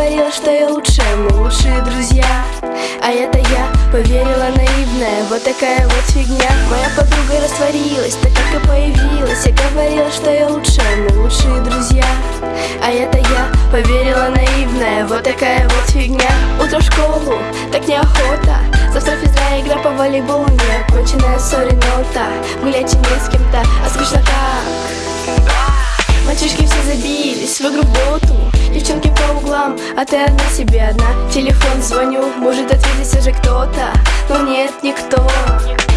говорила, что я лучшая, мы лучшие друзья. А это я поверила наивная, вот такая вот фигня. Моя подруга растворилась, так как и появилась. Я говорила, что я лучшая, мы лучшие друзья. А это я поверила наивная, вот такая вот фигня. Утро в школу, так неохота. Завтра физра игра по волейболу Не оконченная ссори нота. Гулять не с кем-то, а скучно как Мальчишки все забились в игру боту. Девчонки по углам, а ты одна себе одна. Телефон звоню, может ответить уже кто-то. Но нет, никто.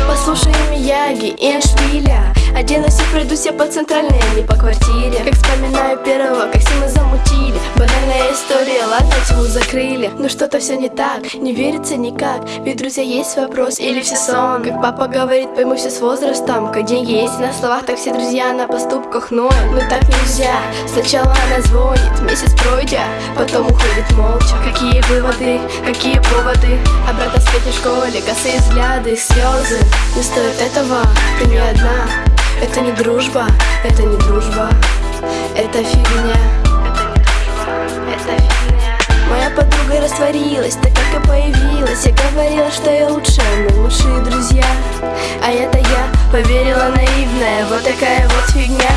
Послушаем Мияги и Эйншпиля Оденусь и пройдусь я по центральной, а не по квартире. Как вспоминаю первого, как все мы замутили. Ладно, тему закрыли. Но что-то все не так, не верится никак. Ведь, друзья, есть вопрос или все сон? Как папа говорит, пойму все с возрастом. Как деньги есть на словах, так все друзья на поступках ноют Но так нельзя, сначала она звонит Месяц пройдя, потом уходит молча. Какие выводы, какие поводы? Обратно в в школе, косые взгляды, слезы Не стоит этого, ты не одна. Это не дружба, это не дружба. Это фигня растворилась, так как и появилась. Я говорила, что я лучшая, мы лучшие друзья. А это я поверила наивная, вот такая вот фигня